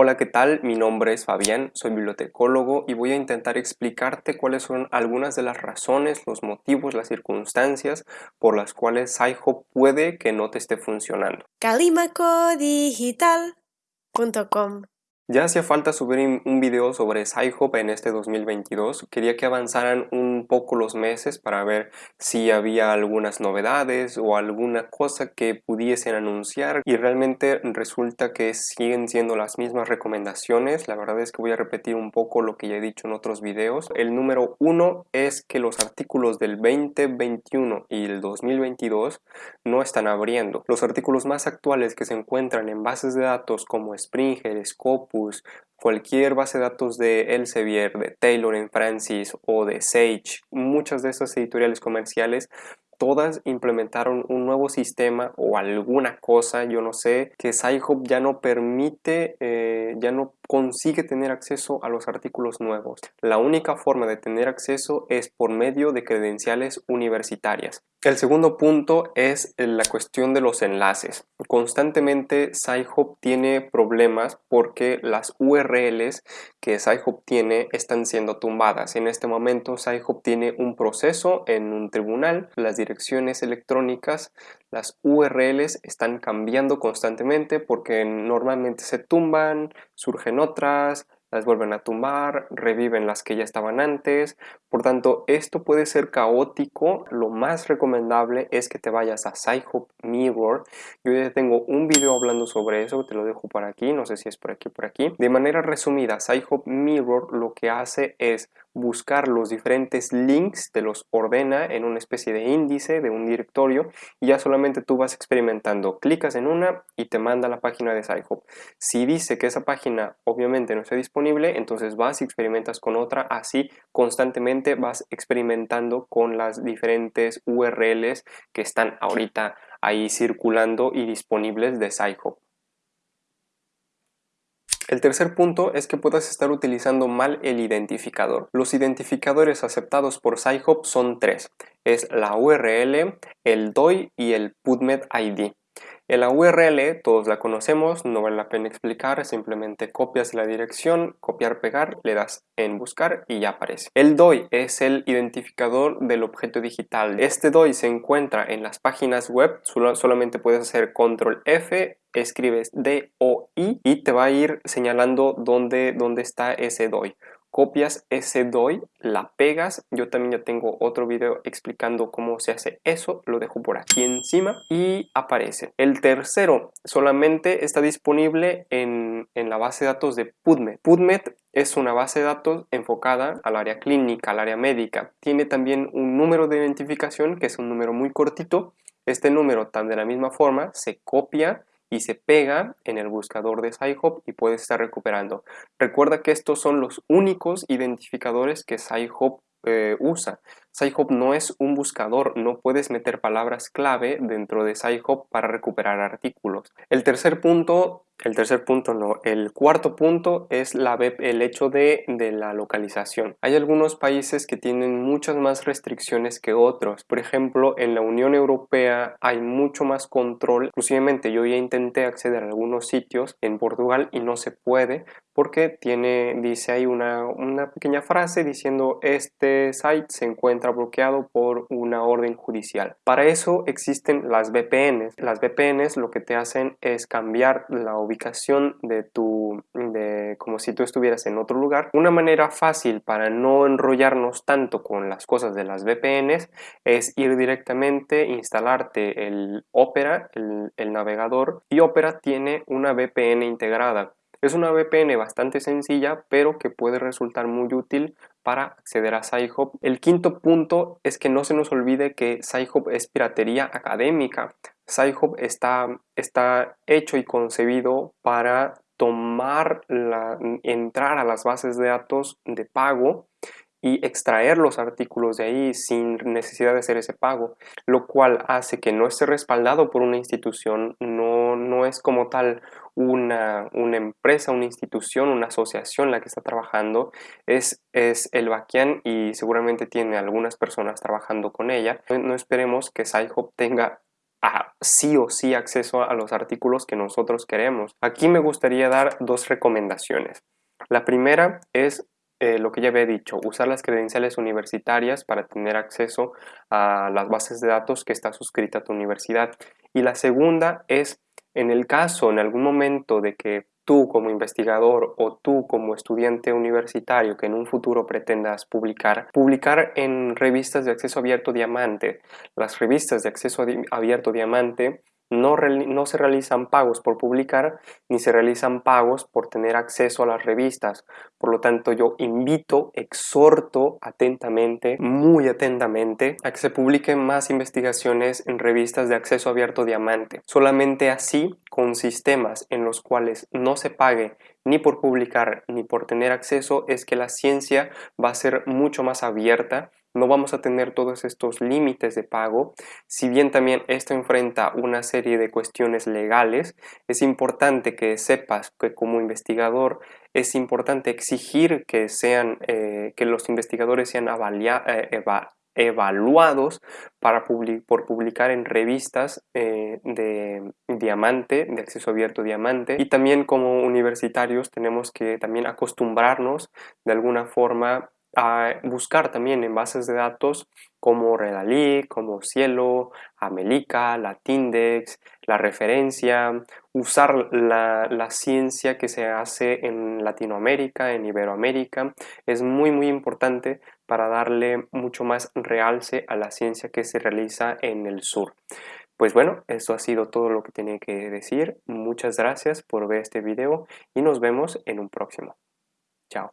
Hola, ¿qué tal? Mi nombre es Fabián, soy bibliotecólogo y voy a intentar explicarte cuáles son algunas de las razones, los motivos, las circunstancias por las cuales SciHub puede que no te esté funcionando. Ya hacía falta subir un video sobre SciHub en este 2022. Quería que avanzaran un poco los meses para ver si había algunas novedades o alguna cosa que pudiesen anunciar y realmente resulta que siguen siendo las mismas recomendaciones. La verdad es que voy a repetir un poco lo que ya he dicho en otros videos. El número uno es que los artículos del 2021 y el 2022 no están abriendo. Los artículos más actuales que se encuentran en bases de datos como Springer, Scopus, cualquier base de datos de Elsevier, de Taylor en Francis o de Sage, muchas de esas editoriales comerciales todas implementaron un nuevo sistema o alguna cosa, yo no sé, que SciHub ya no permite, eh, ya no consigue tener acceso a los artículos nuevos. La única forma de tener acceso es por medio de credenciales universitarias. El segundo punto es la cuestión de los enlaces. Constantemente SciHub tiene problemas porque las URLs que SciHub tiene están siendo tumbadas. En este momento SciHub tiene un proceso en un tribunal, las direcciones electrónicas, las URLs están cambiando constantemente porque normalmente se tumban, surgen otras, las vuelven a tumbar, reviven las que ya estaban antes. Por tanto, esto puede ser caótico. Lo más recomendable es que te vayas a SciHub Mirror. Yo ya tengo un video hablando sobre eso, te lo dejo por aquí, no sé si es por aquí por aquí. De manera resumida, SciHub Mirror lo que hace es buscar los diferentes links, te los ordena en una especie de índice de un directorio y ya solamente tú vas experimentando. Clicas en una y te manda a la página de SciHub. Si dice que esa página obviamente no está disponible, entonces vas y experimentas con otra. Así constantemente vas experimentando con las diferentes URLs que están ahorita ahí circulando y disponibles de SciHub. El tercer punto es que puedas estar utilizando mal el identificador. Los identificadores aceptados por SciHub son tres. Es la URL, el DOI y el PubMed ID. En la URL todos la conocemos, no vale la pena explicar, simplemente copias la dirección, copiar, pegar, le das en buscar y ya aparece. El DOI es el identificador del objeto digital. Este DOI se encuentra en las páginas web, solamente puedes hacer control F, escribes DOI y te va a ir señalando dónde, dónde está ese DOI copias ese DOI, la pegas, yo también ya tengo otro video explicando cómo se hace eso, lo dejo por aquí encima y aparece. El tercero solamente está disponible en, en la base de datos de PubMed. PubMed es una base de datos enfocada al área clínica, al área médica. Tiene también un número de identificación que es un número muy cortito. Este número, tan de la misma forma, se copia y se pega en el buscador de SciHub y puedes estar recuperando. Recuerda que estos son los únicos identificadores que SciHub eh, usa. SciHub no es un buscador, no puedes meter palabras clave dentro de SciHub para recuperar artículos. El tercer punto el tercer punto no, el cuarto punto es la el hecho de, de, la localización. Hay algunos países que tienen muchas más restricciones que otros. Por ejemplo, en la Unión Europea hay mucho más control. Inclusivemente yo ya intenté acceder a algunos sitios en Portugal y no se puede porque tiene, dice ahí una, una pequeña frase diciendo este site se encuentra bloqueado por una orden judicial. Para eso existen las VPNs. Las VPNs lo que te hacen es cambiar la ubicación de tu, de, como si tú estuvieras en otro lugar. Una manera fácil para no enrollarnos tanto con las cosas de las VPNs es ir directamente, instalarte el Opera, el, el navegador, y Opera tiene una VPN integrada. Es una VPN bastante sencilla, pero que puede resultar muy útil para acceder a SciHub. El quinto punto es que no se nos olvide que SciHub es piratería académica. SciHub está, está hecho y concebido para tomar la, entrar a las bases de datos de pago y extraer los artículos de ahí sin necesidad de hacer ese pago, lo cual hace que no esté respaldado por una institución, no, no es como tal una, una empresa, una institución, una asociación la que está trabajando, es, es el Baquian y seguramente tiene algunas personas trabajando con ella. No esperemos que SciHub tenga sí o sí acceso a los artículos que nosotros queremos. Aquí me gustaría dar dos recomendaciones. La primera es eh, lo que ya había dicho, usar las credenciales universitarias para tener acceso a las bases de datos que está suscrita a tu universidad. Y la segunda es, en el caso, en algún momento de que tú como investigador o tú como estudiante universitario que en un futuro pretendas publicar, publicar en revistas de acceso abierto diamante. Las revistas de acceso abierto diamante no, se realizan pagos por publicar ni se realizan pagos por tener acceso a las revistas. Por lo tanto, yo invito, exhorto atentamente, muy atentamente, a que se publiquen más investigaciones en revistas de acceso abierto diamante. Solamente así, con sistemas en los cuales no se pague ni por publicar ni por tener acceso, es que la ciencia va a ser mucho más abierta no vamos a tener todos estos límites de pago. Si bien también esto enfrenta una serie de cuestiones legales, es importante que sepas que como investigador es importante exigir que, sean, eh, que los investigadores sean eh, evaluados para por publicar en revistas eh, de diamante, de acceso abierto diamante y también como universitarios tenemos que también acostumbrarnos de alguna forma a buscar también en bases de datos como Redalí, como Cielo, Amelica, Latindex, la referencia, usar la, la, ciencia que se hace en Latinoamérica, en Iberoamérica, es muy muy importante para darle mucho más realce a la ciencia que se realiza en el sur. Pues bueno, eso ha sido todo lo que tenía que decir. Muchas gracias por ver este video y nos vemos en un próximo. Chao.